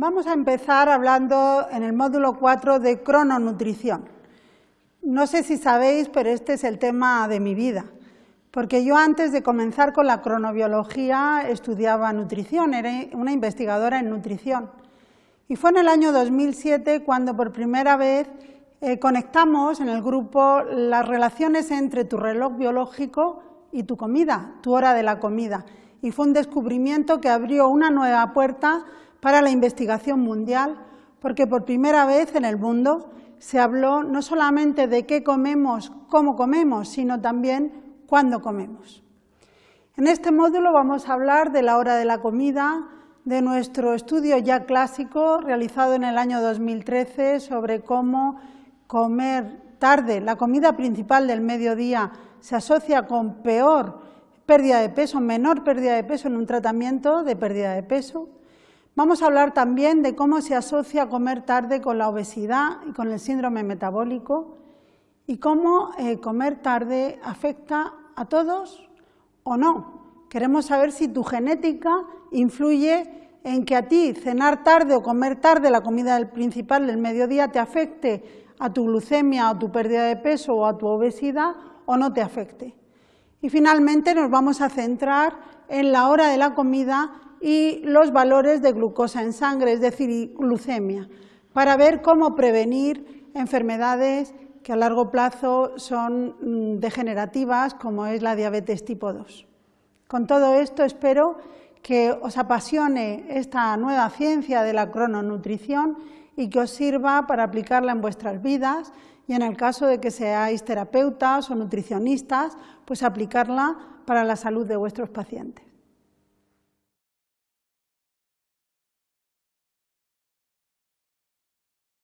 Vamos a empezar hablando en el módulo 4 de crononutrición. No sé si sabéis, pero este es el tema de mi vida, porque yo antes de comenzar con la cronobiología estudiaba nutrición, era una investigadora en nutrición. Y fue en el año 2007 cuando por primera vez eh, conectamos en el grupo las relaciones entre tu reloj biológico y tu comida, tu hora de la comida. Y fue un descubrimiento que abrió una nueva puerta para la investigación mundial, porque por primera vez en el mundo se habló no solamente de qué comemos, cómo comemos, sino también cuándo comemos. En este módulo vamos a hablar de la hora de la comida, de nuestro estudio ya clásico realizado en el año 2013 sobre cómo comer tarde, la comida principal del mediodía, se asocia con peor pérdida de peso, menor pérdida de peso en un tratamiento de pérdida de peso. Vamos a hablar también de cómo se asocia comer tarde con la obesidad y con el síndrome metabólico y cómo eh, comer tarde afecta a todos o no. Queremos saber si tu genética influye en que a ti cenar tarde o comer tarde la comida principal del mediodía te afecte a tu glucemia o tu pérdida de peso o a tu obesidad o no te afecte. Y finalmente nos vamos a centrar en la hora de la comida y los valores de glucosa en sangre, es decir, glucemia, para ver cómo prevenir enfermedades que a largo plazo son mm, degenerativas, como es la diabetes tipo 2. Con todo esto espero que os apasione esta nueva ciencia de la crononutrición y que os sirva para aplicarla en vuestras vidas y en el caso de que seáis terapeutas o nutricionistas, pues aplicarla para la salud de vuestros pacientes.